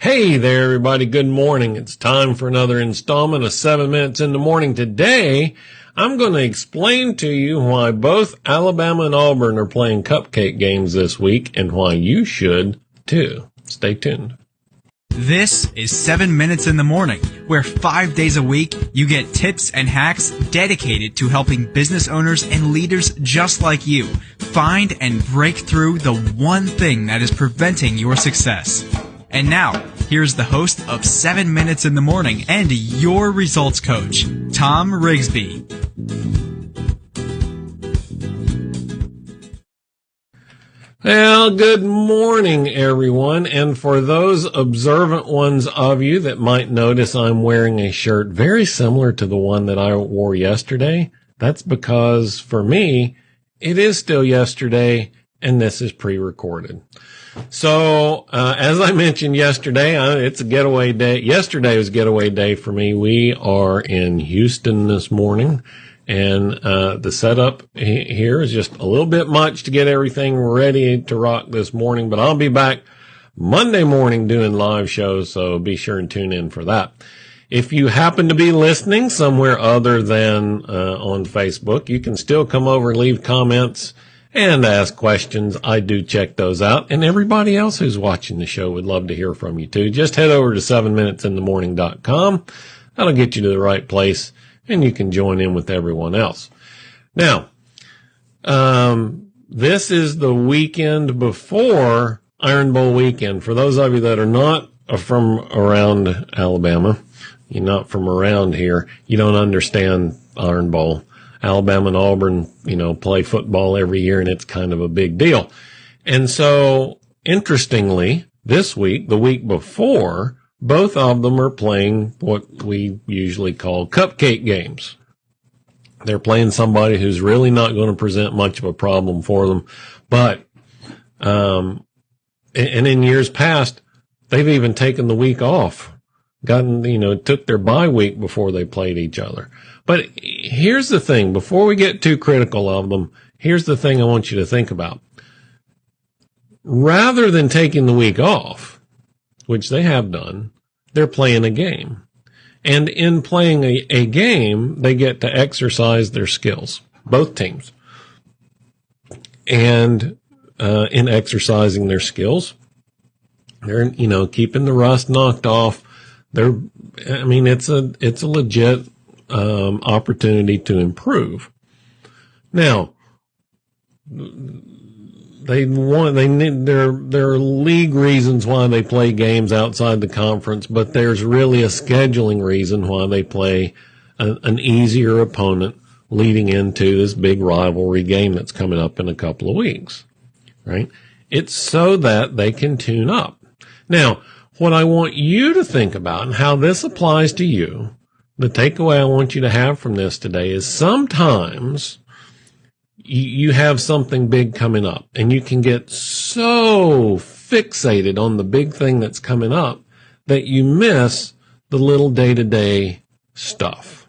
Hey there, everybody. Good morning. It's time for another installment of seven minutes in the morning. Today, I'm going to explain to you why both Alabama and Auburn are playing cupcake games this week and why you should too. Stay tuned. This is 7 Minutes in the Morning, where five days a week you get tips and hacks dedicated to helping business owners and leaders just like you find and break through the one thing that is preventing your success. And now, here's the host of 7 Minutes in the Morning and your results coach, Tom Rigsby. Well, good morning, everyone. And for those observant ones of you that might notice I'm wearing a shirt very similar to the one that I wore yesterday, that's because for me, it is still yesterday and this is pre-recorded. So, uh, as I mentioned yesterday, uh, it's a getaway day. Yesterday was getaway day for me. We are in Houston this morning and, uh, the setup here is just a little bit much to get everything ready to rock this morning, but I'll be back Monday morning doing live shows. So be sure and tune in for that. If you happen to be listening somewhere other than, uh, on Facebook, you can still come over and leave comments and ask questions. I do check those out. And everybody else who's watching the show would love to hear from you too. Just head over to 7minutesinthemorning.com. That'll get you to the right place and you can join in with everyone else. Now, um, this is the weekend before Iron Bowl weekend. For those of you that are not from around Alabama, you're not from around here, you don't understand Iron Bowl. Alabama and Auburn, you know, play football every year and it's kind of a big deal. And so interestingly, this week, the week before, both of them are playing what we usually call cupcake games. They're playing somebody who's really not going to present much of a problem for them. But, um, and in years past, they've even taken the week off, gotten, you know, took their bye week before they played each other. But here's the thing before we get too critical of them, here's the thing I want you to think about. Rather than taking the week off, which they have done, they're playing a game. And in playing a, a game, they get to exercise their skills, both teams. And uh, in exercising their skills, they're, you know, keeping the rust knocked off. They're, I mean, it's a, it's a legit um, opportunity to improve. Now, they want they need there there are league reasons why they play games outside the conference, but there's really a scheduling reason why they play a, an easier opponent leading into this big rivalry game that's coming up in a couple of weeks. Right? It's so that they can tune up. Now, what I want you to think about and how this applies to you the takeaway I want you to have from this today is sometimes you have something big coming up and you can get so fixated on the big thing that's coming up that you miss the little day to day stuff.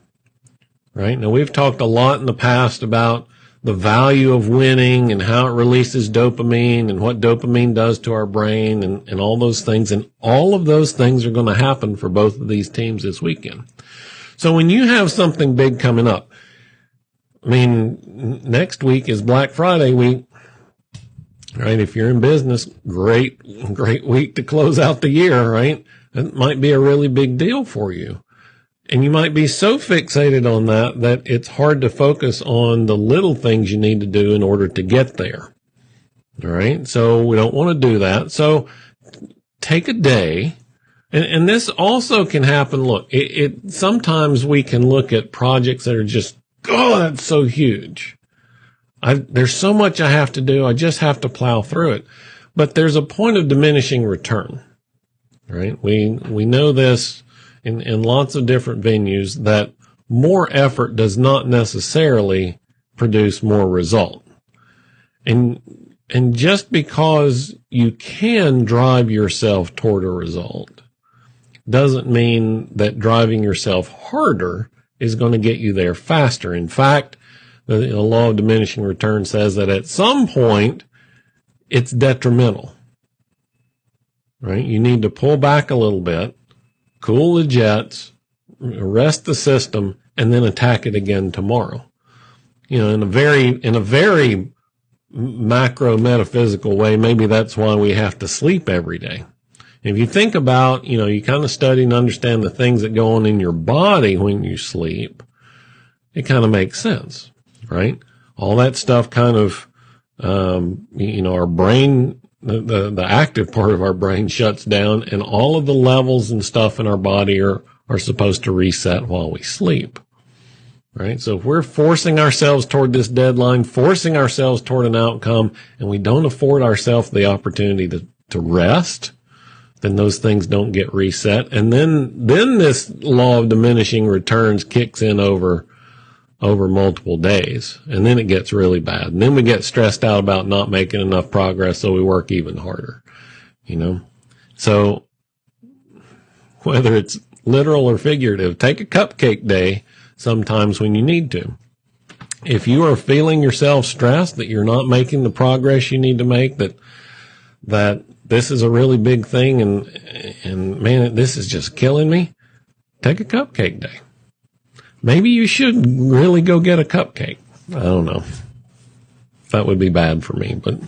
Right? Now we've talked a lot in the past about the value of winning and how it releases dopamine and what dopamine does to our brain and, and all those things. And all of those things are going to happen for both of these teams this weekend. So when you have something big coming up, I mean, next week is Black Friday week, right? If you're in business, great, great week to close out the year, right? It might be a really big deal for you. And you might be so fixated on that that it's hard to focus on the little things you need to do in order to get there. All right. So we don't want to do that. So take a day and, and this also can happen. Look, it, it, sometimes we can look at projects that are just, oh, that's so huge. I, there's so much I have to do. I just have to plow through it. But there's a point of diminishing return, right? We, we know this in, in lots of different venues that more effort does not necessarily produce more result. And, and just because you can drive yourself toward a result doesn't mean that driving yourself harder is going to get you there faster. In fact, the, the law of diminishing return says that at some point it's detrimental. right? You need to pull back a little bit, cool the jets, rest the system, and then attack it again tomorrow. You know, in a very, in a very macro metaphysical way, maybe that's why we have to sleep every day. If you think about, you know, you kind of study and understand the things that go on in your body when you sleep, it kind of makes sense, right? All that stuff kind of, um, you know, our brain, the, the, the active part of our brain shuts down and all of the levels and stuff in our body are, are supposed to reset while we sleep. Right. So if we're forcing ourselves toward this deadline, forcing ourselves toward an outcome, and we don't afford ourselves the opportunity to, to rest, then those things don't get reset. And then, then this law of diminishing returns kicks in over, over multiple days. And then it gets really bad. And then we get stressed out about not making enough progress. So we work even harder, you know? So whether it's literal or figurative, take a cupcake day sometimes when you need to. If you are feeling yourself stressed that you're not making the progress you need to make, that, that this is a really big thing and, and man, this is just killing me. Take a cupcake day. Maybe you should really go get a cupcake. I don't know. That would be bad for me, but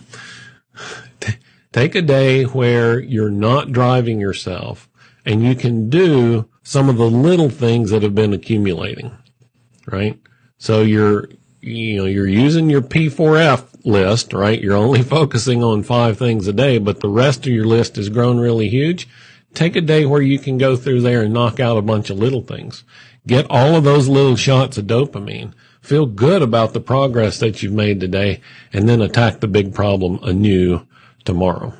t- take a day where you're not driving yourself and you can do some of the little things that have been accumulating, right? So you're, you know, you're using your P4F list, right? You're only focusing on five things a day, but the rest of your list has grown really huge. Take a day where you can go through there and knock out a bunch of little things. Get all of those little shots of dopamine. Feel good about the progress that you've made today and then attack the big problem anew tomorrow.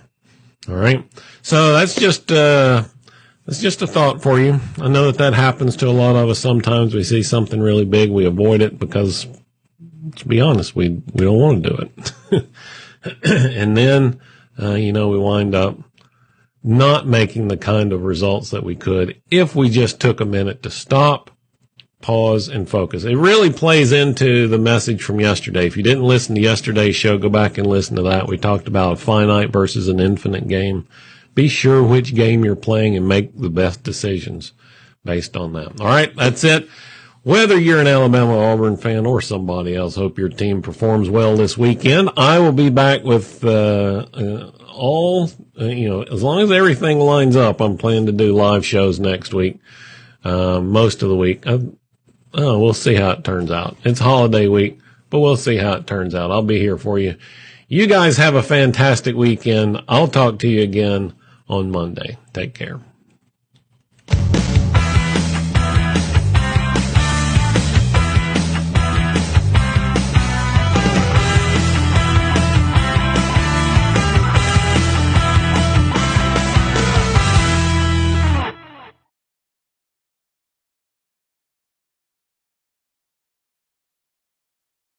All right. So that's just, uh, that's just a thought for you. I know that that happens to a lot of us. Sometimes we see something really big. We avoid it because to be honest, we, we don't want to do it. and then, uh, you know, we wind up not making the kind of results that we could if we just took a minute to stop, pause and focus. It really plays into the message from yesterday. If you didn't listen to yesterday's show, go back and listen to that. We talked about a finite versus an infinite game. Be sure which game you're playing and make the best decisions based on that. All right. That's it. Whether you're an Alabama Auburn fan or somebody else, hope your team performs well this weekend. I will be back with uh, uh, all, uh, you know, as long as everything lines up, I'm planning to do live shows next week, uh, most of the week. I, oh, we'll see how it turns out. It's holiday week, but we'll see how it turns out. I'll be here for you. You guys have a fantastic weekend. I'll talk to you again on Monday. Take care.